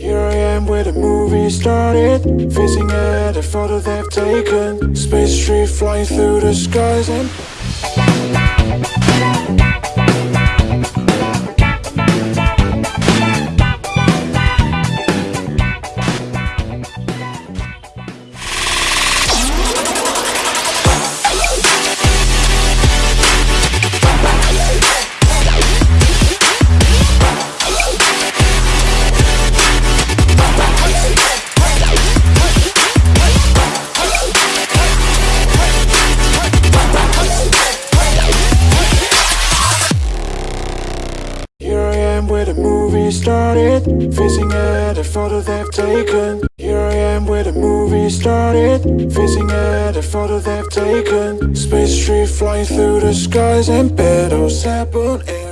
Here I am where the movie started Facing at a photo they've taken. Space tree flying through the skies and am where the movie started. Facing at a photo they've taken. Here I am where the movie started. Facing at a photo they've taken. Space tree flying through the skies And battles happen